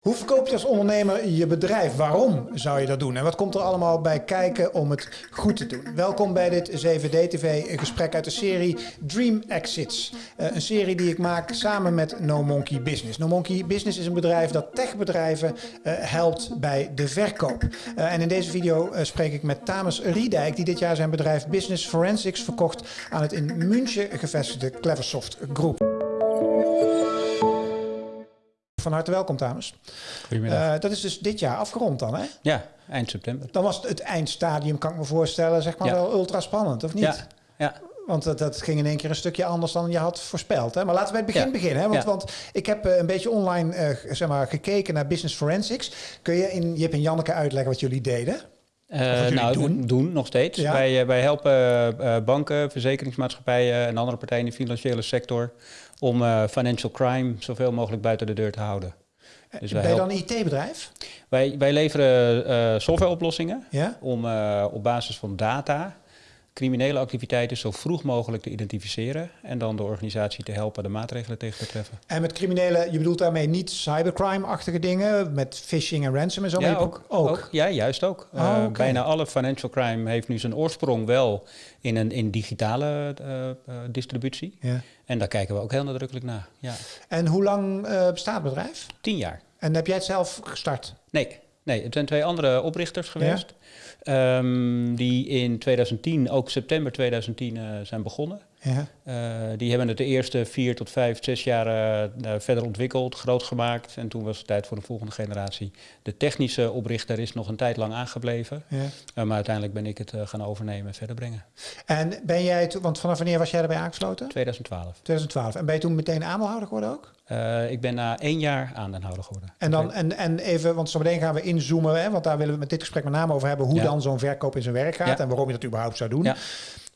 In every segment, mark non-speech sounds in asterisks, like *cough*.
Hoe verkoop je als ondernemer je bedrijf? Waarom zou je dat doen? En wat komt er allemaal bij kijken om het goed te doen? Welkom bij dit 7D-TV, een gesprek uit de serie Dream Exits. Uh, een serie die ik maak samen met No Monkey Business. No Monkey Business is een bedrijf dat techbedrijven uh, helpt bij de verkoop. Uh, en in deze video spreek ik met Tamus Riedijk, die dit jaar zijn bedrijf Business Forensics verkocht aan het in München gevestigde Cleversoft Groep. Van harte welkom, dames. Goedemiddag. Uh, dat is dus dit jaar afgerond dan, hè? Ja, eind september. Dan was het, het eindstadium, kan ik me voorstellen, zeg maar Ja. wel ultra spannend, of niet? Ja, ja. Want dat, dat ging in één keer een stukje anders dan je had voorspeld. Hè? Maar laten we bij het begin Ja. beginnen. Hè? Want, Ja. want ik heb eh, een beetje online eh, zeg maar, gekeken naar Business Forensics. Kun je in Jip en Janneke uitleggen wat jullie deden? Jullie nou, doen? doen. nog steeds. Ja. Wij, eh, wij helpen eh, banken, verzekeringsmaatschappijen en andere partijen in de financiële sector om financial crime zoveel mogelijk buiten de deur te houden. Dus ben je dan een IT-bedrijf? wij, wij leveren softwareoplossingen Ja? om op basis van data criminele activiteiten zo vroeg mogelijk te identificeren en dan de organisatie te helpen de maatregelen tegen te treffen. En met criminelen, je bedoelt daarmee niet cybercrime-achtige dingen, met phishing en ransom en zo? Ja, ook, ook. Ja, juist ook. Oh, Eh. Bijna alle financial crime heeft nu zijn oorsprong wel in een in digitale eh, eh, distributie. Ja. En daar kijken we ook heel nadrukkelijk naar. Ja. En hoe lang bestaat het bedrijf? Tien jaar. En heb jij het zelf gestart? Nee, nee, het zijn twee andere oprichters geweest. ehm, die in 2010, ook september 2010, eh, zijn begonnen. Ja. Eh, die hebben het de eerste vier tot vijf, zes jaar eh, eh, verder ontwikkeld, groot gemaakt. En toen was het tijd voor de volgende generatie. De technische oprichter is nog een tijd lang aangebleven. ja. Maar uiteindelijk ben ik het gaan overnemen en verder brengen. En ben jij, toen- want vanaf wanneer was jij erbij aangesloten? 2012. 2012. En ben je toen meteen aandeelhouder geworden ook? Ik ben na één jaar aandeelhouder geworden. En, dan, en, en even, want zo meteen gaan we inzoomen, hè, want daar willen we met dit gesprek met name over hebben, hoe Ja. dan zo'n verkoop in zijn werk gaat Ja. en waarom je dat überhaupt zou doen.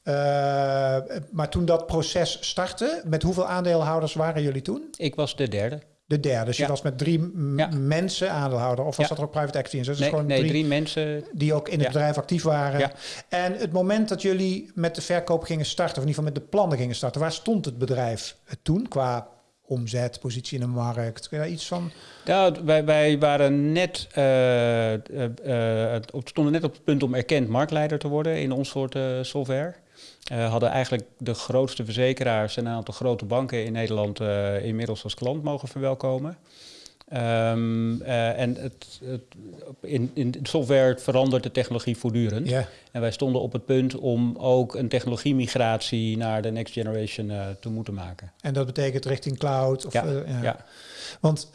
Eh, maar toen dat proces startte, met hoeveel aandeelhouders waren jullie toen? Ik was de derde. De derde. Dus je was met drie Ja. mensen aandeelhouder. Of was Ja. dat er ook private equity in? Dus nee, gewoon nee drie, drie mensen. die ook in het bedrijf actief waren. En het moment dat jullie met de verkoop gingen starten, of in ieder geval met de plannen gingen starten, waar stond het bedrijf toen qua omzet, positie in de markt? Kun je daar iets van? Ja, wij, wij waren net, op- stonden net op het punt om erkend marktleider te worden in ons soort software. Eh, hadden eigenlijk de grootste verzekeraars en een aantal grote banken in Nederland eh, inmiddels als klant mogen verwelkomen. Ehm, eh, en het, het, in, in software verandert de technologie voortdurend. En wij stonden op het punt om ook een technologiemigratie naar de next generation te moeten maken. En dat betekent richting cloud? Of, Ja, ja. ja. Want,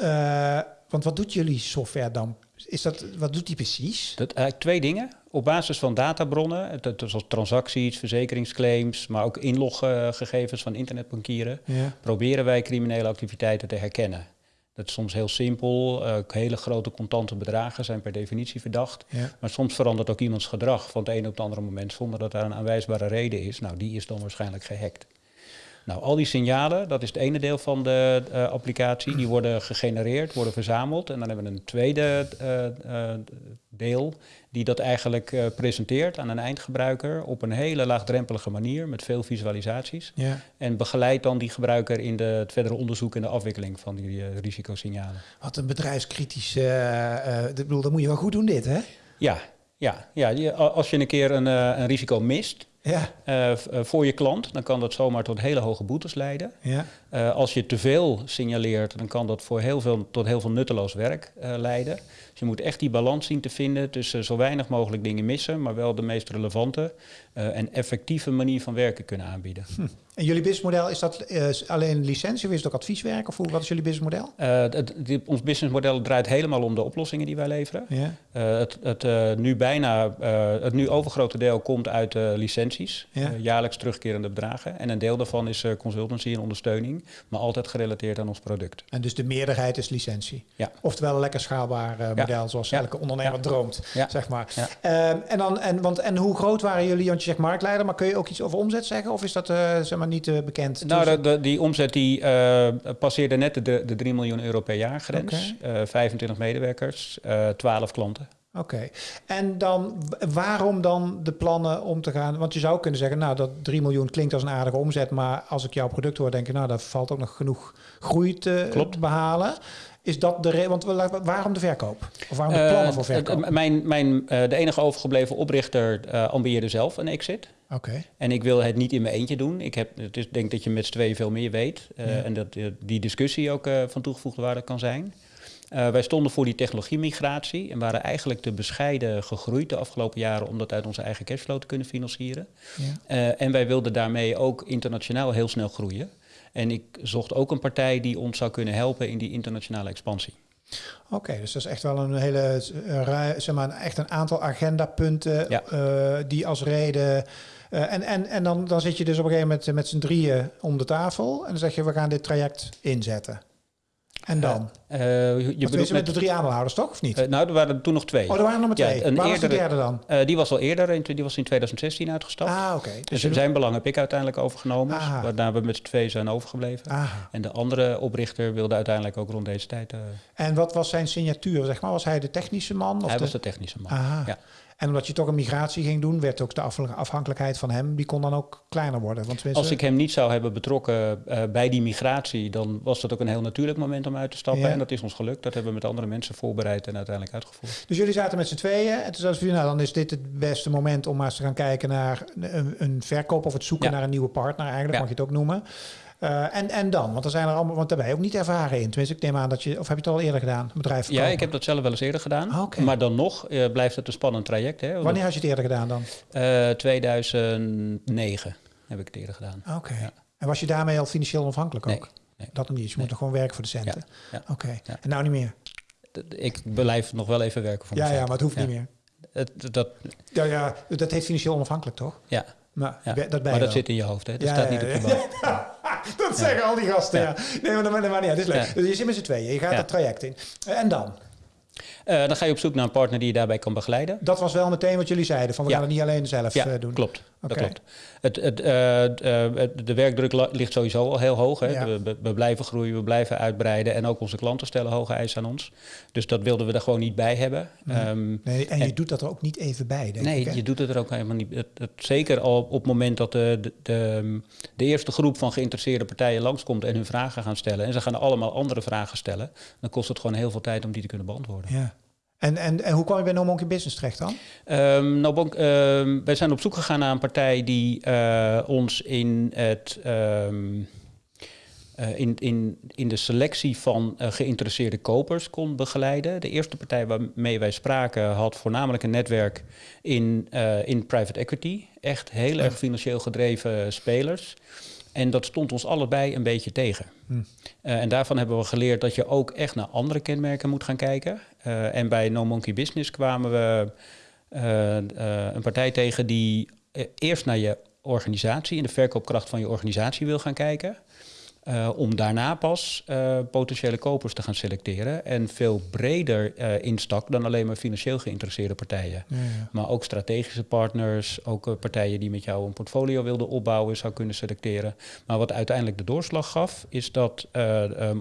want wat doet jullie software dan? Is dat, wat doet die precies? Dat, eigenlijk twee dingen. Op basis van databronnen, zoals transacties, verzekeringsclaims, maar ook inloggegevens van internetbankieren, Ja. proberen wij criminele activiteiten te herkennen. Dat is soms heel simpel. eh, hele grote contante bedragen zijn per definitie verdacht. Ja. Maar soms verandert ook iemands gedrag van het ene op het andere moment zonder dat daar een aanwijsbare reden is. Nou, die is dan waarschijnlijk gehackt. Nou, al die signalen, dat is het ene deel van de eh, applicatie, die worden gegenereerd, worden verzameld. En dan hebben we een tweede eh, eh, deel die dat eigenlijk presenteert aan een eindgebruiker op een hele laagdrempelige manier met veel visualisaties. ja. En begeleidt dan die gebruiker in de, het verdere onderzoek en de afwikkeling van die risicosignalen. Wat een bedrijfskritisch... ik bedoel, dat moet je wel goed doen dit, hè? Ja, ja, ja als je een keer een, een risico mist, Ja. eh, eh, voor je klant, dan kan dat zomaar tot hele hoge boetes leiden. Ja. Eh, als je te veel signaleert, dan kan dat voor heel veel, tot heel veel nutteloos werk leiden. Dus je moet echt die balans zien te vinden tussen zo weinig mogelijk dingen missen, maar wel de meest relevante eh, en effectieve manier van werken kunnen aanbieden. En jullie businessmodel, is dat eh, alleen licentie of is het ook advieswerk? Of hoe, wat is jullie businessmodel? Eh, het, ons businessmodel draait helemaal om de oplossingen die wij leveren. Ja. Het, het, nu bijna, het nu overgrote deel komt uit licenties, Ja. jaarlijks terugkerende bedragen. En een deel daarvan is consultancy en ondersteuning, maar altijd gerelateerd aan ons product. En dus de meerderheid is licentie. Ja. Oftewel een lekker schaalbaar eh, zoals elke ondernemer droomt, Ja. zeg maar. Ehm, en, dan, en, want, en hoe groot waren jullie? Want je zegt marktleider, maar kun je ook iets over omzet zeggen? Of is dat eh, zeg maar niet eh, bekend? Nou, de, de- die omzet die, eh, passeerde net de, de 3 miljoen euro per jaar grens. Eh, 25 medewerkers, eh 12 klanten. Oké. En dan, waarom dan de plannen om te gaan? Want je zou kunnen zeggen, nou, dat 3 miljoen klinkt als een aardige omzet, maar als ik jouw product hoor, denk ik, nou, daar valt ook nog genoeg groei te Klopt. behalen. Is dat de reden? Want we- waarom de verkoop? Of waarom de plannen Eh, voor het- verkoop? mijn, mijn, eh, de enige overgebleven oprichter eh ambieerde zelf een exit. Oké. En ik wil het niet in mijn eentje doen. Ik heb, het is, denk dat je met z'n tweeën veel meer weet. Ja. En dat die discussie ook van toegevoegde waarde kan zijn. Wij stonden voor die technologiemigratie en waren eigenlijk te bescheiden gegroeid de afgelopen jaren om dat uit onze eigen cashflow te kunnen financieren. Ja. En wij wilden daarmee ook internationaal heel snel groeien. En ik zocht ook een partij die ons zou kunnen helpen in die internationale expansie. Oké, dus dat is echt wel een hele, eh, zeg maar, echt een aantal agendapunten Ja. eh, die als reden. eh, en en, en dan, dan zit je dus op een gegeven moment met z'n drieën om de tafel en dan zeg je we gaan dit traject inzetten. En dan? Eh, je Je bedoelt met de drie aandeelhouders, toch? Of niet? eh, nou, er waren er toen nog twee. oh, er waren er maar ja, twee. een Waar was de eerdere- derde dan? Eh, die was al eerder, in, die was in 2016 uitgestapt. Ah, oké. Dus Dus zijn belang heb ik uiteindelijk overgenomen, Ah. waarna we met z'n twee zijn overgebleven. Ah. En de andere oprichter wilde uiteindelijk ook rond deze tijd. eh, En wat was zijn signatuur? Zeg maar? Was hij de technische man? Of hij de... was de technische man. Aha. Ja. En omdat je toch een migratie ging doen, werd ook de af- afhankelijkheid van hem, die kon dan ook kleiner worden. Want Als ik hem niet zou hebben betrokken eh, bij die migratie, dan was dat ook een heel natuurlijk moment om uit te stappen. Ja. En dat is ons gelukt. Dat hebben we met andere mensen voorbereid en uiteindelijk uitgevoerd. Dus jullie zaten met z'n tweeën. En toen zeiden ze, nou, dan is dit het beste moment om maar eens te gaan kijken naar een, een verkoop of het zoeken Ja. naar een nieuwe partner, eigenlijk mag je het ook noemen. Eh, en, en dan, want er zijn er allemaal, want daar ben je ook niet ervaren in. Tenminste, ik neem aan dat je, of heb je het al eerder gedaan, bedrijf Ja, ik heb dat zelf wel eens eerder gedaan. Ah, oké. Maar dan nog eh, blijft het een spannend traject. Hè? Wanneer had je het eerder gedaan dan? Eh, 2009 heb ik het eerder gedaan. Oké. Ja. En was je daarmee al financieel onafhankelijk ook? nee. Dat nog niet. Dus je Nee. moet nog gewoon werken voor de centen. Ja, Oké. En nou niet meer? Ik blijf nog wel even werken voor Ja, ja, maar het hoeft niet meer. Het, dat, Ja, ja, dat heet financieel onafhankelijk, toch? ja, Maar ja. dat ben je maar dat wel. zit in je hoofd. Hè? Dat staat niet op je boot. *laughs* *laughs* Dat zeggen al die gasten. Nee, maar dat maar maakt niet uit. Dat is leuk. Dus je zit met z'n tweeën. Je gaat dat traject in. En dan? Eh, dan ga je op zoek naar een partner die je daarbij kan begeleiden. Dat was wel meteen wat jullie zeiden. Van we Ja. gaan het niet alleen zelf Ja, eh, doen. klopt. Dat klopt. Het, het, eh, de werkdruk ligt sowieso al heel hoog. Hè. Ja. We, we- blijven groeien, we blijven uitbreiden. En ook onze klanten stellen hoge eisen aan ons. Dus dat wilden we er gewoon niet bij hebben. Ehm, Nee, en je doet dat er ook niet even bij, denk nee, ik. je doet het er ook helemaal niet. Het, het- zeker al op het moment dat de, de, de, de eerste groep van geïnteresseerde partijen langskomt en hun vragen gaan stellen. En ze gaan allemaal andere vragen stellen. Dan kost het gewoon heel veel tijd om die te kunnen beantwoorden. Ja. En, en, en hoe kwam je bij No Monkey Business terecht dan? Ehm nou, Bonk, ehm, wij zijn op zoek gegaan naar een partij die eh, ons in, het, ehm, eh, in, in, in de selectie van eh, geïnteresseerde kopers kon begeleiden. De eerste partij waarmee wij spraken had voornamelijk een netwerk in, in private equity. Echt heel erg financieel gedreven spelers. En dat stond ons allebei een beetje tegen. Hm. Eh, en daarvan hebben we geleerd dat je ook echt naar andere kenmerken moet gaan kijken. Eh, en bij No Monkey Business kwamen we eh, een partij tegen die eerst naar je organisatie en de verkoopkracht van je organisatie wil gaan kijken. Eh, om daarna pas eh, potentiële kopers te gaan selecteren. En veel breder eh, instak dan alleen maar financieel geïnteresseerde partijen. Ja, ja. Maar ook strategische partners, ook partijen die met jou een portfolio wilden opbouwen, zou kunnen selecteren. Maar wat uiteindelijk de doorslag gaf, is dat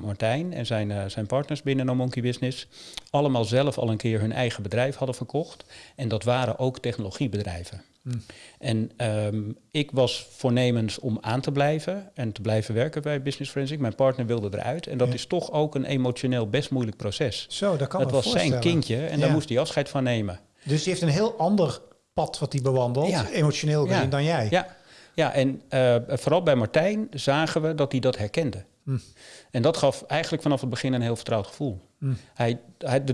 Martijn en zijn, zijn partners binnen No Monkey Business allemaal zelf al een keer hun eigen bedrijf hadden verkocht. En dat waren ook technologiebedrijven. En ehm, ik was voornemens om aan te blijven en te blijven werken bij Business Forensic. Mijn partner wilde eruit. En dat Ja. is toch ook een emotioneel best moeilijk proces. Zo, dat kan het was zijn kindje en Ja. daar moest hij afscheid van nemen. Dus die heeft een heel ander pad wat hij bewandelt, Ja. emotioneel gezien, dan jij. Ja, ja en eh, vooral bij Martijn zagen we dat hij dat herkende. Hm. En dat gaf eigenlijk vanaf het begin een heel vertrouwd gevoel. Hm. Hij,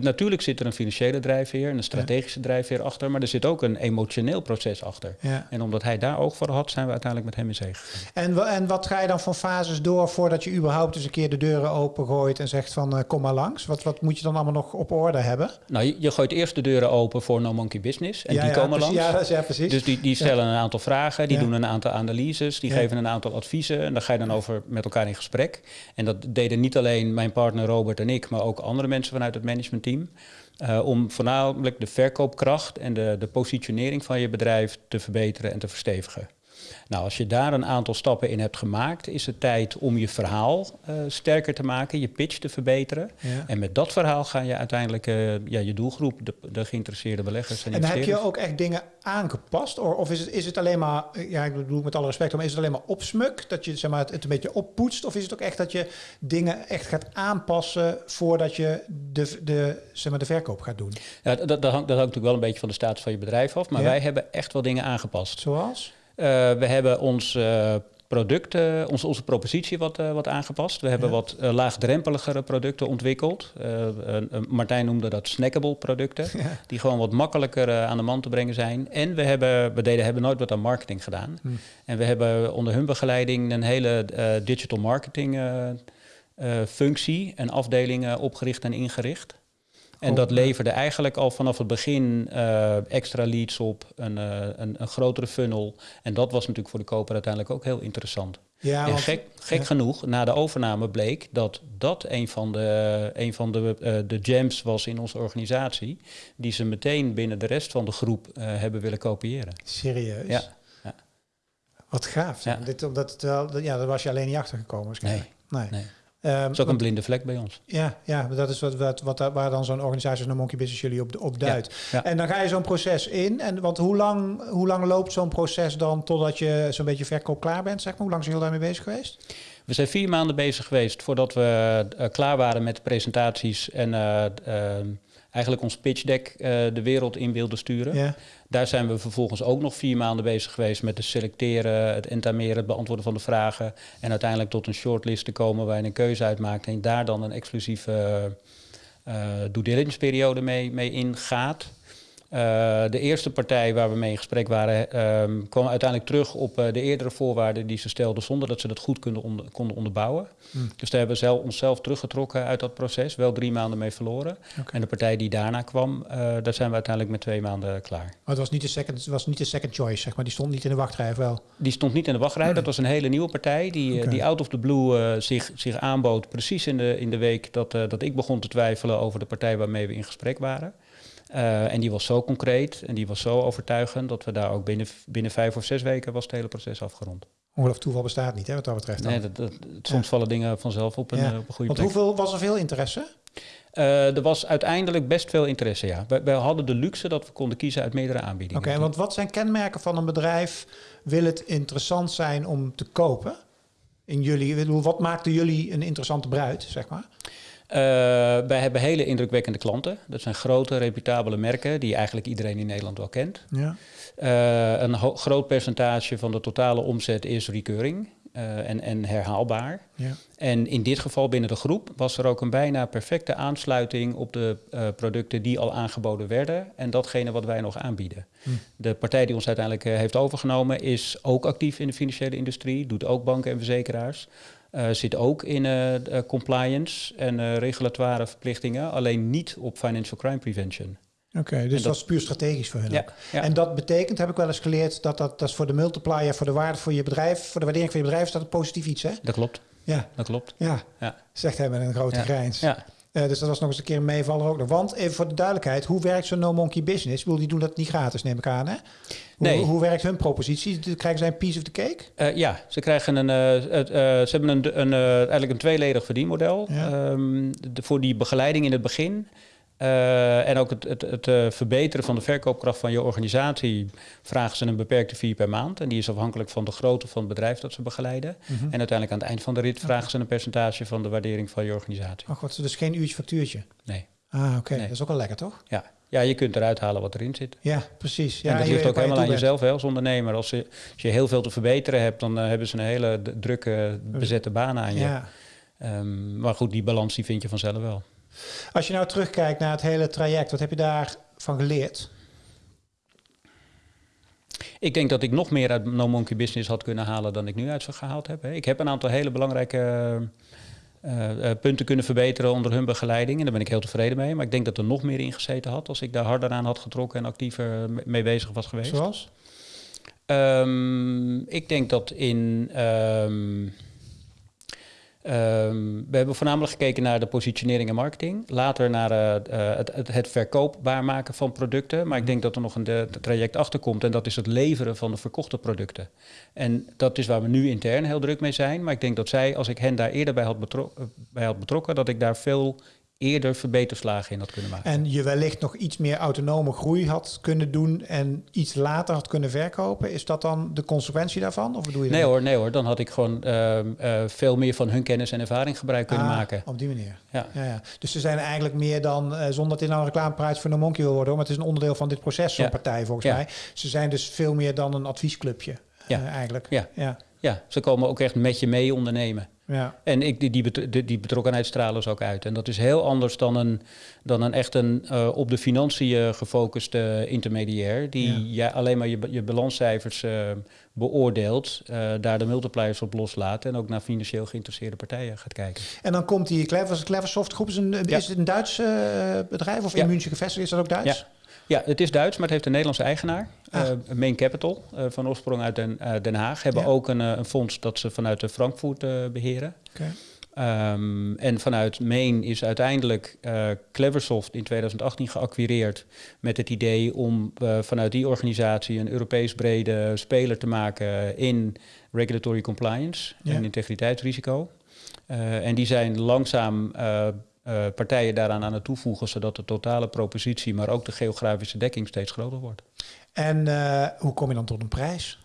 natuurlijk zit er een financiële drijfveer en een strategische drijfveer achter, maar er zit ook een emotioneel proces achter. Ja. En omdat hij daar oog voor had, zijn we uiteindelijk met hem in zee gegaan. En, en wat ga je dan van fases door voordat je überhaupt eens een keer de deuren opengooit en zegt van eh, kom maar langs? Wat, wat moet je dan allemaal nog op orde hebben? Nou, je, je gooit eerst de deuren open voor No Monkey Business en ja, die komen langs. Ja, dat is- ja, precies. Dus die, die stellen een aantal vragen, die doen een aantal analyses, die geven een aantal adviezen en daar ga je dan over met elkaar in gesprek. En dat deden niet alleen mijn partner Robert en ik, maar ook andere mensen vanuit het managementteam. eh, om voornamelijk de verkoopkracht en de, de positionering van je bedrijf te verbeteren en te verstevigen. Nou, als je daar een aantal stappen in hebt gemaakt, is het tijd om je verhaal uh, sterker te maken, je pitch te verbeteren. Ja. En met dat verhaal ga je uiteindelijk uh, ja, je doelgroep, de, de geïnteresseerde beleggers en En heb je ook echt dingen aangepast? Of, of is, het, is het alleen maar, ja, ik bedoel met alle respect, maar is het alleen maar opsmuk? Dat je zeg maar, het een beetje oppoetst? Of is het ook echt dat je dingen echt gaat aanpassen voordat je de, de, zeg maar, de verkoop gaat doen? Ja, dat, dat, hangt, dat hangt natuurlijk wel een beetje van de status van je bedrijf af. Maar Ja. wij hebben echt wel dingen aangepast. Zoals? Uh, we hebben ons uh, product, uh, onze, onze propositie wat, uh, wat aangepast. We hebben Ja. wat uh, laagdrempeligere producten ontwikkeld. Martijn noemde dat snackable producten. Ja. Die gewoon wat makkelijker aan de man te brengen zijn. En we, hebben, we deden, hebben nooit wat aan marketing gedaan. Hm. En we hebben onder hun begeleiding een hele digital marketing functie en afdeling uh, opgericht en ingericht. En dat leverde eigenlijk al vanaf het begin uh, extra leads op, een, uh, een, een, grotere funnel. En dat was natuurlijk voor de koper uiteindelijk ook heel interessant. Ja, en want- gek, gek ja. genoeg, na de overname bleek dat dat een van de, een van de, uh, de gems was in onze organisatie. Die ze meteen binnen de rest van de groep hebben willen kopiëren. Serieus? Ja. ja. Wat gaaf. Dit, omdat het wel, ja, daar was je alleen niet achter gekomen. Nee. Nee. Ehm, Dat is ook een blinde vlek bij ons. ja, ja, dat is wat, wat, wat, daar- waar dan zo'n organisatie als een Monkey Business jullie op, op duidt. ja. En dan ga je zo'n proces in. En, want hoe lang, hoe lang loopt zo'n proces dan totdat je zo'n beetje verkoop klaar bent? Zeg maar? Hoe lang zijn jullie daarmee bezig geweest? We zijn vier maanden bezig geweest voordat we uh, klaar waren met de presentaties en uh, uh, eigenlijk ons pitch deck uh, de wereld in wilden sturen. Ja. Daar zijn we vervolgens ook nog vier maanden bezig geweest met het selecteren, het entameren, het beantwoorden van de vragen. En uiteindelijk tot een shortlist te komen waar je een keuze uitmaakt en daar dan een exclusieve uh, due diligence periode mee, mee ingaat. Uh, de eerste partij waar we mee in gesprek waren, um, kwam uiteindelijk terug op uh, de eerdere voorwaarden die ze stelden zonder dat ze dat goed konden, onder, konden onderbouwen. Hmm. Dus daar hebben we zelf, onszelf teruggetrokken uit dat proces, wel drie maanden mee verloren. En de partij die daarna kwam, uh, daar zijn we uiteindelijk met twee maanden klaar. Maar het was niet de second, was niet de second choice, zeg maar. Die stond niet in de wachtrij, wel? Die stond niet in de wachtrij, dat was een hele nieuwe partij die, die out of the blue zich, zich aanbood, precies in de, in de week dat, dat ik begon te twijfelen over de partij waarmee we in gesprek waren. Uh, en die was zo concreet en die was zo overtuigend dat we daar ook binnen, binnen vijf of zes weken was het hele proces afgerond. Ongeloof toeval bestaat niet, hè, wat dat betreft. Dan. Nee, dat, dat, soms Ja. vallen dingen vanzelf op een, Ja. uh, op een goede Want plek. hoeveel was er veel interesse? Uh, er was uiteindelijk best veel interesse, ja. We, hadden de luxe dat we konden kiezen uit meerdere aanbiedingen. Oké, okay, want wat zijn kenmerken van een bedrijf? Wil het interessant zijn om te kopen? In jullie, wat maakte jullie een interessante bruid, zeg maar? Uh, wij hebben hele indrukwekkende klanten. Dat zijn grote, reputabele merken die eigenlijk iedereen in Nederland wel kent. Ja. Uh, een groot percentage van de totale omzet is recurring uh, en, en, herhaalbaar. Ja. En in dit geval binnen de groep was er ook een bijna perfecte aansluiting op de uh, producten die al aangeboden werden en datgene wat wij nog aanbieden. Hm. De partij die ons uiteindelijk uh, heeft overgenomen is ook actief in de financiële industrie, doet ook banken en verzekeraars. Uh, zit ook in uh, uh, compliance en regulatoire verplichtingen, alleen niet op financial crime prevention. Oké, okay, dus dat, dat, is puur strategisch voor hen. Ja, ook. ja. En dat betekent, heb ik wel eens geleerd, dat dat, dat is voor de multiplier, voor de waarde voor je bedrijf, voor de waardering van je bedrijf, is dat een positief iets, hè? Dat klopt. Ja. Dat klopt. Ja, ja. zegt hij met een grote grijns. Ja. Uh, dus dat was nog eens een keer een meevaller ook nog. Want even voor de duidelijkheid, hoe werkt zo'n No Monkey Business? Ik bedoel, die doen dat niet gratis, neem ik aan, hè? Hoe, Nee. hoe werkt hun propositie? Krijgen zij een piece of the cake? Uh, ja, ze krijgen een, uh, uh, ze hebben een, een, eigenlijk een tweeledig verdienmodel. Ja. Um, de, voor die begeleiding in het begin. Uh, en ook het, het, het uh, verbeteren van de verkoopkracht van je organisatie vragen ze een beperkte fee per maand. En die is afhankelijk van de grootte van het bedrijf dat ze begeleiden. Mhm. En uiteindelijk aan het eind van de rit vragen ze een percentage van de waardering van je organisatie. Ach, wat, dus geen uurtje factuurtje? Nee. Ah, oké. Okay. Nee. Dat is ook wel lekker, toch? Ja. ja, je kunt eruit halen wat erin zit. Ja, precies. Ja, en dat ligt ook je helemaal aan jezelf hè, als ondernemer. Als je, als je heel veel te verbeteren hebt, dan uh, hebben ze een hele drukke bezette baan aan je. Ja. Um, maar goed, die balans die vind je vanzelf wel. Als je nou terugkijkt naar het hele traject, wat heb je daarvan geleerd? Ik denk dat ik nog meer uit No Monkey Business had kunnen halen dan ik nu uit gehaald heb. Ik heb een aantal hele belangrijke uh, uh, punten kunnen verbeteren onder hun begeleiding. En daar ben ik heel tevreden mee. Maar ik denk dat er nog meer in gezeten had als ik daar harder aan had getrokken en actiever mee bezig was geweest. Zoals? Um, ik denk dat in. Um, Ehm, we hebben voornamelijk gekeken naar de positionering en marketing. Later naar uh, het, het, het, verkoopbaar maken van producten. Maar ik denk dat er nog een de, traject achter komt. En dat is het leveren van de verkochte producten. En dat is waar we nu intern heel druk mee zijn. Maar ik denk dat zij, als ik hen daar eerder bij had, betro bij had betrokken, dat ik daar veel eerder verbeterslagen in had kunnen maken. En je wellicht nog iets meer autonome groei had kunnen doen en iets later had kunnen verkopen. Is dat dan de consequentie daarvan? Of bedoel je nee hoor, nee hoor. Dan had ik gewoon uh, uh, veel meer van hun kennis en ervaring gebruik kunnen ah, maken. Op die manier. Ja. Ja, ja. Dus ze zijn eigenlijk meer dan, uh, zonder dat dit nou een reclameprijs voor een monkey wil worden, maar het is een onderdeel van dit proces, zo'n ja. partij volgens mij. Ze zijn dus veel meer dan een adviesclubje. Ja. eigenlijk. Ja. Ja. ja, ze komen ook echt met je mee ondernemen. Ja. En ik, die, die, die betrokkenheid stralen ze ook uit. En dat is heel anders dan een, dan een echt een uh, op de financiën gefocuste intermediair, die ja. alleen maar je, je balanscijfers uh, beoordeelt, uh, daar de multipliers op loslaat en ook naar financieel geïnteresseerde partijen gaat kijken. En dan komt die Clever, Cleversoft groep, is, een, ja. is het een Duits bedrijf of in München gevestigd? Is dat ook Duits? Ja, het is Duits, maar het heeft een Nederlandse eigenaar. Ah. Uh, Main Capital, uh, van oorsprong uit Den, uh, Den Haag. Hebben ja. ook een, een, fonds dat ze vanuit Frankfurt beheren. Okay. Um, en vanuit Main is uiteindelijk Cleversoft in 2018 geacquireerd met het idee om vanuit die organisatie een Europees brede speler te maken in regulatory compliance ja. en integriteitsrisico. en die zijn langzaam uh, partijen daaraan aan het toevoegen, zodat de totale propositie, maar ook de geografische dekking steeds groter wordt. En uh, hoe kom je dan tot een prijs?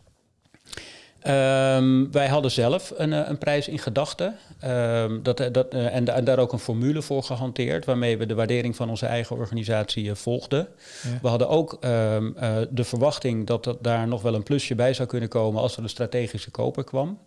Um, wij hadden zelf een, een prijs in gedachten um, dat, dat, en, en, daar ook een formule voor gehanteerd, waarmee we de waardering van onze eigen organisatie volgden. Ja. We hadden ook um, de verwachting dat, dat daar nog wel een plusje bij zou kunnen komen als er een strategische koper kwam.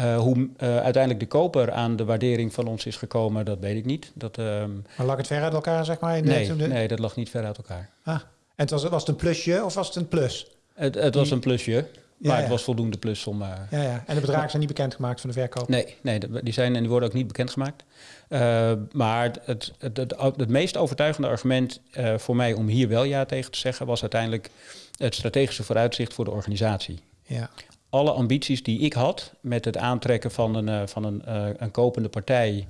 Uh, hoe uh, uiteindelijk de koper aan de waardering van ons is gekomen, dat weet ik niet. Dat, um... Maar lag het ver uit elkaar, zeg maar? In nee, de... nee, dat lag niet ver uit elkaar. Ah, en het was, was het een plusje of was het een plus? Het, het was een plusje. Maar ja, het was voldoende plus om... Uh... Ja, ja. En de bedragen zijn niet bekendgemaakt van de verkoop? Nee, nee die zijn en die worden ook niet bekendgemaakt. Uh, maar het, het, het, het, meest overtuigende argument uh, voor mij om hier wel ja tegen te zeggen... was uiteindelijk het strategische vooruitzicht voor de organisatie. Ja alle ambities die ik had met het aantrekken van een, uh, van een, uh, een kopende partij,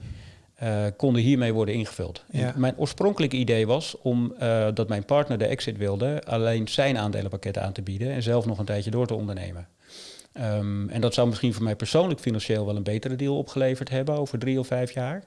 uh, konden hiermee worden ingevuld. Ja. Mijn oorspronkelijke idee was om dat mijn partner de exit wilde, alleen zijn aandelenpakket aan te bieden en zelf nog een tijdje door te ondernemen. Um, en dat zou misschien voor mij persoonlijk financieel wel een betere deal opgeleverd hebben over drie of vijf jaar.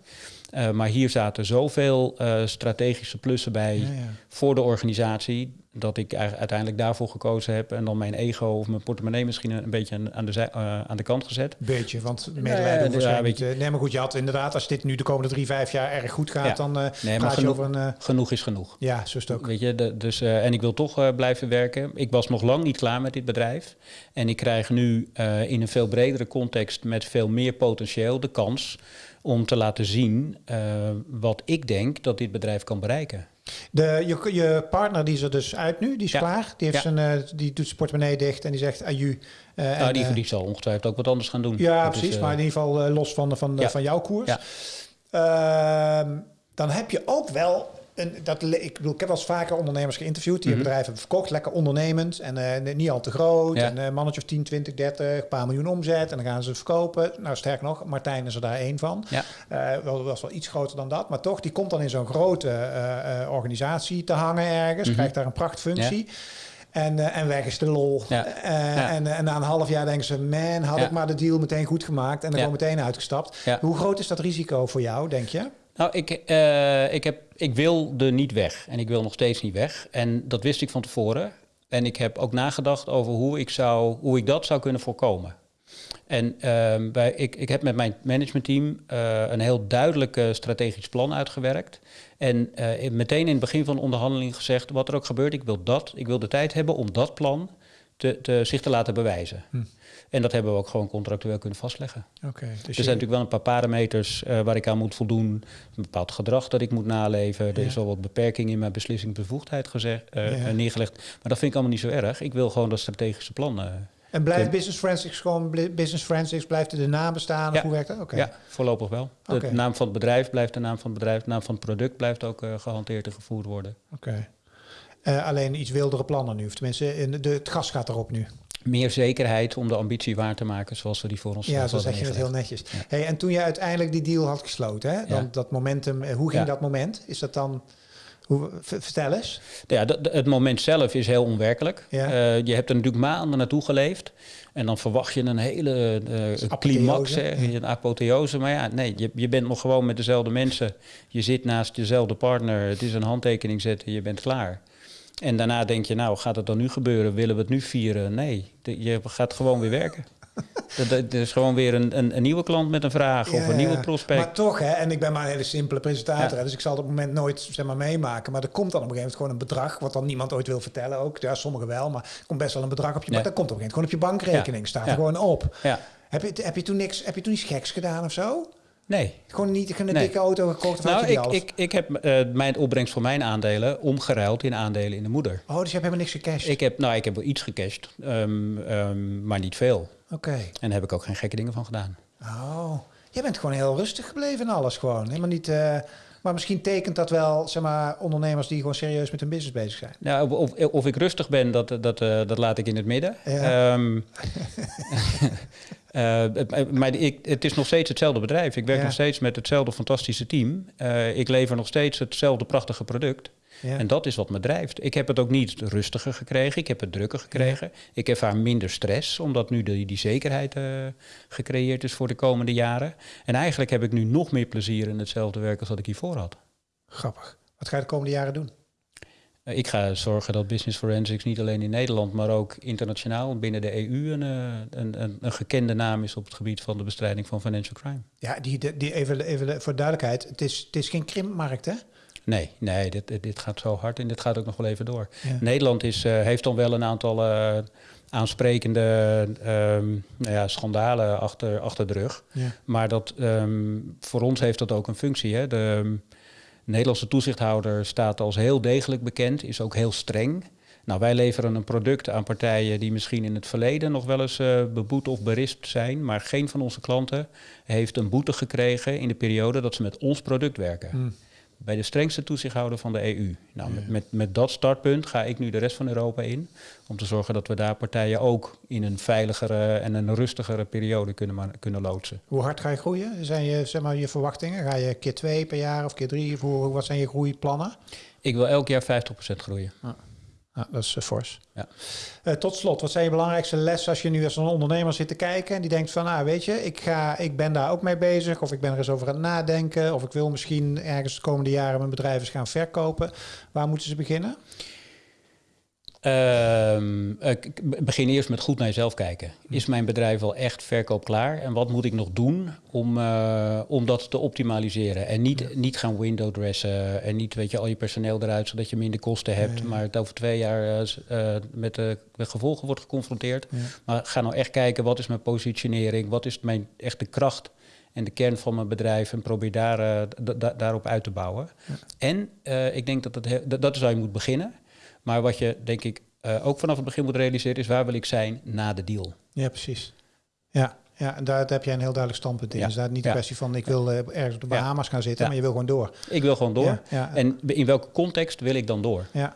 Uh, maar hier zaten zoveel strategische plussen bij ja, ja. voor de organisatie dat ik uiteindelijk daarvoor gekozen heb en dan mijn ego of mijn portemonnee misschien een beetje aan de, uh, aan de kant gezet. Beetje, want medelijden nee, ja, weet je. Nee, maar goed, je had inderdaad, als dit nu de komende drie, vijf jaar erg goed gaat, ja. dan uh, nee, maar genoeg, over een... Uh, genoeg is genoeg. Ja, zo is het ook. Weet je, de, dus, en ik wil toch blijven werken. Ik was nog lang niet klaar met dit bedrijf. En ik krijg nu in een veel bredere context met veel meer potentieel de kans om te laten zien wat ik denk dat dit bedrijf kan bereiken. De, je, je partner die is er dus uit nu, die is ja. klaar. Die, heeft ja. zijn, uh, die doet zijn portemonnee dicht en die zegt aju. Uh, nou, en, die, die zal ongetwijfeld ook wat anders gaan doen. Ja, dat precies. Is, maar in ieder geval los van, van, ja. van jouw koers. Ehm, dan heb je ook wel en dat, ik bedoel, ik heb wel eens vaker ondernemers geïnterviewd die mm -hmm. bedrijven hebben verkocht, lekker ondernemend en uh, niet al te groot. Ja. En een uh, mannetje of 10, 20, 30, een paar miljoen omzet en dan gaan ze het verkopen. Nou, sterk nog, Martijn is er daar één van. Ja. Uh, wel, was wel iets groter dan dat, maar toch, die komt dan in zo'n grote organisatie te hangen ergens, mm -hmm. krijgt daar een prachtfunctie. Ja. En, uh, en weg is de lol. Ja. Uh, ja. en, en na een half jaar denken ze: man, had ja. ik maar de deal meteen goed gemaakt en dan gewoon meteen uitgestapt. Hoe groot is dat risico voor jou, denk je? Nou, ik, uh, ik, heb, ik wilde niet weg en ik wil nog steeds niet weg. En dat wist ik van tevoren. En ik heb ook nagedacht over hoe ik, zou, hoe ik dat zou kunnen voorkomen. En uh, bij, ik, ik heb met mijn managementteam uh, een heel duidelijk strategisch plan uitgewerkt. En meteen in het begin van de onderhandeling gezegd, wat er ook gebeurt, ik wil dat. Ik wil de tijd hebben om dat plan te, te, zich te laten bewijzen. Hm. En dat hebben we ook gewoon contractueel kunnen vastleggen. Okay, dus er zijn natuurlijk wel een paar parameters uh, waar ik aan moet voldoen. Een bepaald gedrag dat ik moet naleven. Ja. Er is al wat beperking in mijn beslissingsbevoegdheid gezegd, uh, ja. neergelegd. Maar dat vind ik allemaal niet zo erg. Ik wil gewoon dat strategische plan. En blijft Business Forensics gewoon Business Forensics? Blijft er de naam bestaan? Ja. Hoe werkt dat? Okay. Ja, voorlopig wel. De okay. naam van het bedrijf blijft de naam van het bedrijf. De naam van het product blijft ook gehanteerd en gevoerd worden. Oké. Alleen iets wildere plannen nu. Of tenminste, in de, het gas gaat erop nu. Meer zekerheid om de ambitie waar te maken zoals we die voor ons Ja, zo zeg je het heel netjes. Hey, en toen je uiteindelijk die deal had gesloten, hè, dan dat momentum, eh, hoe ging dat moment? Is dat dan... Hoe, vertel eens. Ja, het moment zelf is heel onwerkelijk. Ja. Uh, je hebt er natuurlijk maanden naartoe geleefd. En dan verwacht je een hele uh, climax, een apotheose. Maar ja, nee, je, je bent nog gewoon met dezelfde mensen. Je zit naast dezelfde partner. Het is een handtekening zetten, je bent klaar. En daarna denk je, nou, gaat het dan nu gebeuren? Willen we het nu vieren? Nee, je gaat gewoon weer werken. *laughs* Er is gewoon weer een, een, een, nieuwe klant met een vraag of een nieuwe prospect. Maar toch, hè, en ik ben maar een hele simpele presentator, dus ik zal het op het moment nooit zeg maar, meemaken. Maar er komt dan op een gegeven moment gewoon een bedrag, wat dan niemand ooit wil vertellen ook. Ja, sommigen wel, maar er komt best wel een bedrag op je. Maar dat komt op een gegeven moment gewoon op je bankrekening, staat er gewoon op. Heb, je, heb, je toen niks, heb je toen iets geks gedaan of zo? Nee. Gewoon niet een dikke auto gekocht? Nou, ik, ik, ik heb uh, mijn opbrengst voor mijn aandelen omgeruild in aandelen in de moeder. Oh, dus je hebt helemaal niks gecashed? Ik heb, nou, ik heb wel iets gecashed, um, um, maar niet veel. Oké. En daar heb ik ook geen gekke dingen van gedaan. Oh, je bent gewoon heel rustig gebleven in alles gewoon. Helemaal niet... Uh, maar misschien tekent dat wel, zeg maar, ondernemers die gewoon serieus met hun business bezig zijn. Nou, of, of ik rustig ben, dat, dat, uh, dat laat ik in het midden. Ja. Um, Uh, *laughs* *laughs* maar ik, het is nog steeds hetzelfde bedrijf. Ik werk nog steeds met hetzelfde fantastische team. Uh, ik lever nog steeds hetzelfde prachtige product. Ja. En dat is wat me drijft. Ik heb het ook niet rustiger gekregen. Ik heb het drukker gekregen. Ja. Ik ervaar minder stress, omdat nu die, die zekerheid uh, gecreëerd is voor de komende jaren. En eigenlijk heb ik nu nog meer plezier in hetzelfde werk als wat ik hiervoor had. Grappig. Wat ga je de komende jaren doen? Eh, ik ga zorgen dat Business Forensics niet alleen in Nederland, maar ook internationaal binnen de EU een, eh, een, een, een gekende naam is op het gebied van de bestrijding van financial crime. Ja, die, die even, even voor duidelijkheid, het is, het is geen krimpmarkt hè? Nee, nee dit, dit gaat zo hard en dit gaat ook nog wel even door. Nederland is, uh, heeft dan wel een aantal uh, aansprekende um, nou ja, schandalen achter, achter de rug. Ja. Maar dat, um, voor ons heeft dat ook een functie. Hè? De, Nederlandse toezichthouder staat als heel degelijk bekend, is ook heel streng. Nou, wij leveren een product aan partijen die misschien in het verleden nog wel eens uh, beboet of berispt zijn, maar geen van onze klanten heeft een boete gekregen in de periode dat ze met ons product werken. Hmm bij de strengste toezichthouder van de EU. Nou, met, met, met, dat startpunt ga ik nu de rest van Europa in. Om te zorgen dat we daar partijen ook in een veiligere en een rustigere periode kunnen, kunnen loodsen. Hoe hard ga je groeien? Zijn je, zeg maar, je verwachtingen? Ga je keer twee per jaar of keer drie? Hoe, wat zijn je groeiplannen? Ik wil elk jaar 50% groeien. Ja, dat is uh, fors. Ja. Uh, tot slot, wat zijn je belangrijkste lessen als je nu als een ondernemer zit te kijken en die denkt van, nou weet je, ik, ga, ik ben daar ook mee bezig of ik ben er eens over aan het nadenken of ik wil misschien ergens de komende jaren mijn bedrijf eens gaan verkopen. Waar moeten ze beginnen? Uh, begin eerst met goed naar jezelf kijken. Is mijn bedrijf wel echt verkoop klaar? En wat moet ik nog doen om, uh, om dat te optimaliseren? En niet, niet gaan window dressen en niet weet je, al je personeel eruit zodat je minder kosten hebt, maar het over twee jaar uh, met de gevolgen wordt geconfronteerd. Maar ga nou echt kijken, wat is mijn positionering? Wat is mijn echte kracht? en de kern van mijn bedrijf en probeer daar, daarop uit te bouwen. En ik denk dat, dat, dat is waar je moet beginnen. Maar wat je denk ik uh, ook vanaf het begin moet realiseren is waar wil ik zijn na de deal. Ja, precies. Ja, ja, en daar heb jij een heel duidelijk standpunt in. Ja. Dus daar niet de kwestie van ik wil uh, ergens op de Bahamas gaan zitten, maar je wil gewoon door. Ik wil gewoon door. En in welke context wil ik dan door? Ja.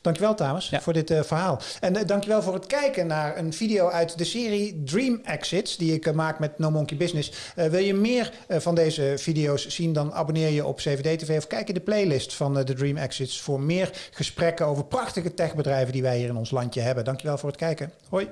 Dankjewel Thomas voor dit uh, verhaal. En uh, dankjewel voor het kijken naar een video uit de serie Dream Exits die ik maak met No Monkey Business. wil je meer van deze video's zien, dan abonneer je op CVD TV of kijk in de playlist van de Dream Exits voor meer gesprekken over prachtige techbedrijven die wij hier in ons landje hebben. Dankjewel voor het kijken. Hoi.